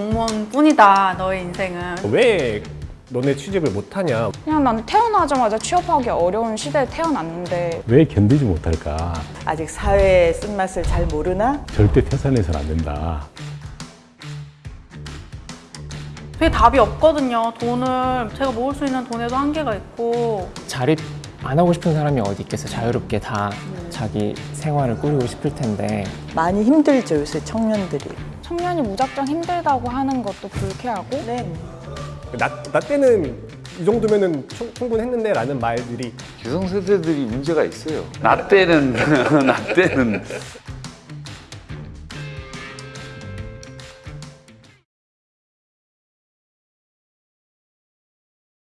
공무원뿐이다 너의 인생은 왜 너네 취직을 못하냐 그냥 난 태어나자마자 취업하기 어려운 시대에 태어났는데 왜 견디지 못할까? 아직 사회의 쓴맛을 잘 모르나? 절대 태산해서는 안 된다. 되게 답이 없거든요 돈을 제가 모을 수 있는 돈에도 한계가 있고 자립 안 하고 싶은 사람이 어디 있겠어 자유롭게 다 자기 생활을 꾸리고 싶을 텐데 많이 힘들죠 요새 청년들이. 청년이 무작정 힘들다고 하는 것도 불쾌하고 네. 나, 나 때는 이 정도면은 충- 충분했는데 라는 말들이 기성세대들이 문제가 있어요. 나 때는 나 때는